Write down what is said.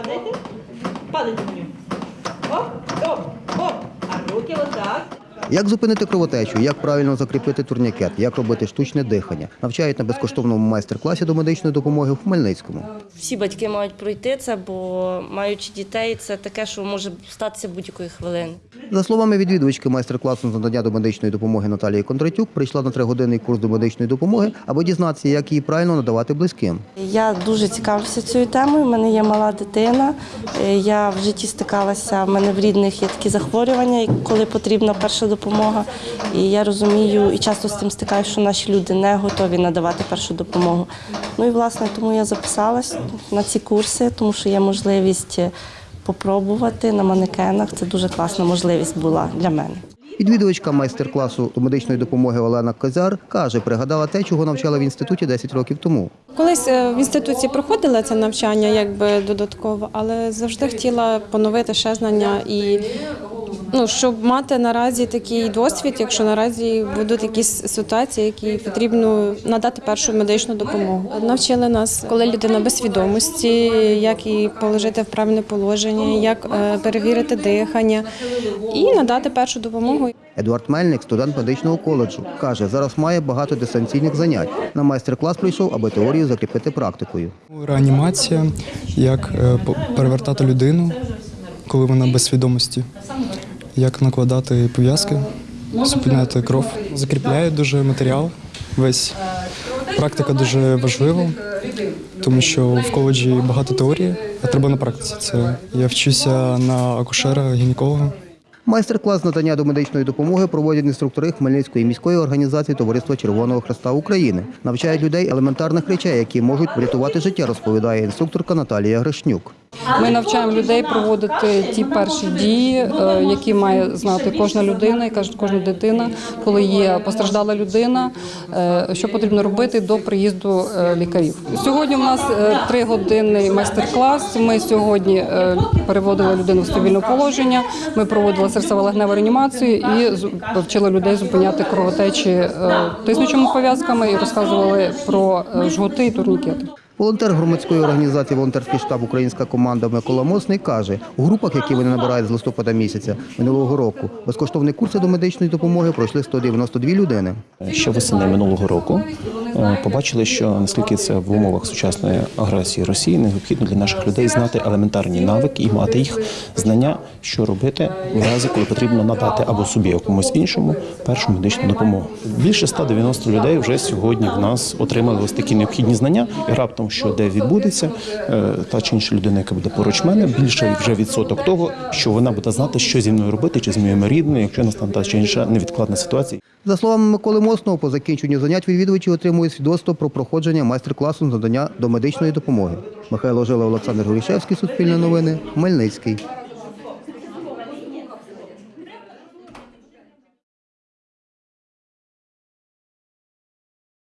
Падайте. Падайте на нього. Оп, оп, оп. А руки отак. Як зупинити кровотечу, як правильно закріпити турнікет, як робити штучне дихання, навчають на безкоштовному майстер-класі до медичної допомоги в Хмельницькому. Всі батьки мають пройти це, бо маючи дітей, це таке, що може статися будь-якої хвилини. За словами відвідувачки майстер-класу з надання до медичної допомоги Наталії Кондратюк, прийшла на тригодинний курс до медичної допомоги, аби дізнатися, як її правильно надавати близьким. Я дуже цікавлюся цією темою. У мене є мала дитина. Е, Я в житті стикалася. в мене в рідних є такі захворювання, коли потрібна перша допомога. І я розумію і часто з тим стикаюся, що наші люди не готові надавати першу допомогу. Ну і власне тому я записалась на ці курси, тому що є можливість е, попробувати на манекенах. Це дуже класна можливість була для мене. Відвідувачка майстер-класу медичної допомоги Олена Козяр каже, пригадала те, чого навчала в інституті 10 років тому. Колись е, в інституції проходила це навчання якби додатково, але завжди хотіла поновити ще знання і ну, щоб мати наразі такий досвід, якщо наразі будуть якісь ситуації, які потрібно надати першу медичну допомогу. Навчили нас, коли людина без свідомості, як її положити в правильне положення, як е, перевірити дихання і надати першу допомогу. Едуард Мельник, студент медичного коледжу, каже, зараз має багато дистанційних занять. На майстер-клас прийшов, аби теорію закріпити практикою. Реанімація, як е, перевертати людину, коли вона без свідомості, як накладати пов'язки, зупиняти кров. Закріпляє дуже матеріал. Весь практика дуже важлива, тому що в коледжі багато теорії, а треба на практиці. Це я вчуся на акушера, гінеколога. Майстер-клас надання до медичної допомоги проводять інструктори Хмельницької міської організації Товариства Червоного Хреста України. Навчають людей елементарних речей, які можуть врятувати життя, розповідає інструкторка Наталія Гришнюк. Ми навчаємо людей проводити ті перші дії, е, які має знати кожна людина, і кожна дитина, коли є постраждала людина, е, що потрібно робити до приїзду е, лікарів. Сьогодні у нас тригодинний майстер-клас. Ми сьогодні переводили людину в стабільне положення. Ми проводили серцево-легневу реанімацію і вчили людей зупиняти кровотечі тиснучими пов'язками і розказували про жгути і турнікети. Волонтер громадської організації Волонтерський штаб Українська команда Микола Мосний каже, у групах, які вони набирають з листопада місяця минулого року, безкоштовні курси до медичної допомоги пройшли 192 людини. Що весени минулого року побачили, що наскільки це в умовах сучасної агресії Росії необхідно для наших людей знати елементарні навики і мати їх знання, що робити в разі, коли потрібно надати або собі, або комусь іншому першу медичну допомогу. Більше 190 людей вже сьогодні в нас отримали ось такі необхідні знання, і раптом, що де відбудеться, е, та чи інша людина, яка буде поруч мене, більше вже відсоток того, що вона буде знати, що зі мною робити, чи з моїми рідними, якщо настане та чи інша невідкладна ситуація. За словами Миколи Мосного, по закінченню занять відвідувачі отримують свідоцтво про проходження майстер-класу надання до медичної допомоги. Михайло Жила, Олександр Горішевський, Суспільне новини, Хмельницький.